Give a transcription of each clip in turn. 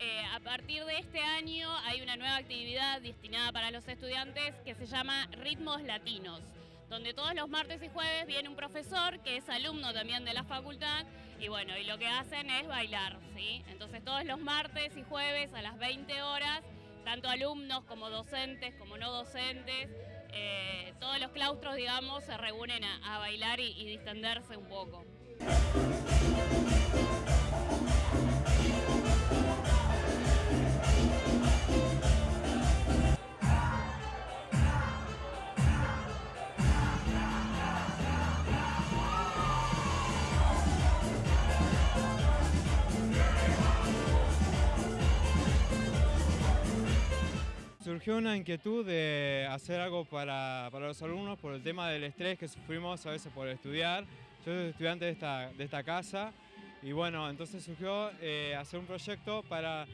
Eh, a partir de este año hay una nueva actividad destinada para los estudiantes que se llama Ritmos Latinos, donde todos los martes y jueves viene un profesor que es alumno también de la facultad y bueno, y lo que hacen es bailar, ¿sí? Entonces todos los martes y jueves a las 20 horas, tanto alumnos como docentes, como no docentes, eh, todos los claustros, digamos, se reúnen a, bailar y, y distenderse un poco. Surgió una inquietud de hacer algo para, los alumnos por el tema del estrés que sufrimos a veces por estudiar. Yo soy estudiante de esta, de esta casa y bueno, entonces surgió eh, hacer un proyecto para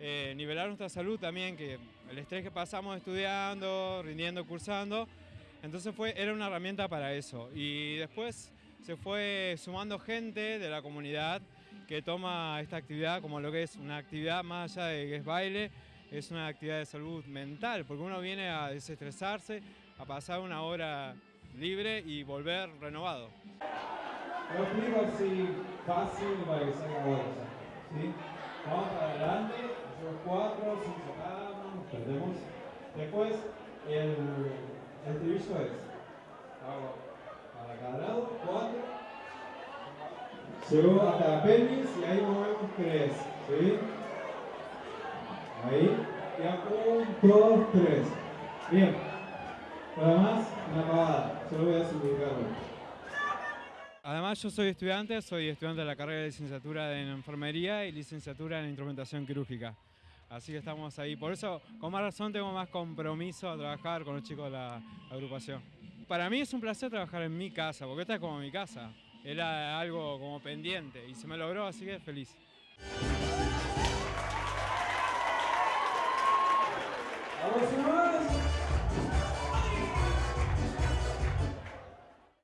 eh, nivelar nuestra salud también, que el estrés que pasamos estudiando, rindiendo, cursando, entonces fue, era una herramienta para eso. Y después se fue sumando gente de la comunidad que toma esta actividad como lo que es una actividad más allá de que es baile, es una actividad de salud mental, porque uno viene a desestresarse, a pasar una hora libre y volver renovado. Lo explico así fácil para que salga bueno. ¿sí? Vamos para adelante, hacemos cuatro, cinco cada nos perdemos. Después el, el estribillo es, hago para cada lado, cuatro, llego hasta la pelvis y ahí movemos tres. ¿sí? Ahí. Ya, un, dos, tres. Bien. Nada más, una apagada. Solo voy a simplificarlo. Además yo soy estudiante, soy estudiante de la carrera de licenciatura en enfermería y licenciatura en instrumentación quirúrgica. Así que estamos ahí. Por eso, con más razón, tengo más compromiso a trabajar con los chicos de la agrupación. Para mí es un placer trabajar en mi casa, porque esta es como mi casa. Era algo como pendiente y se me logró, así que feliz. Vamos más.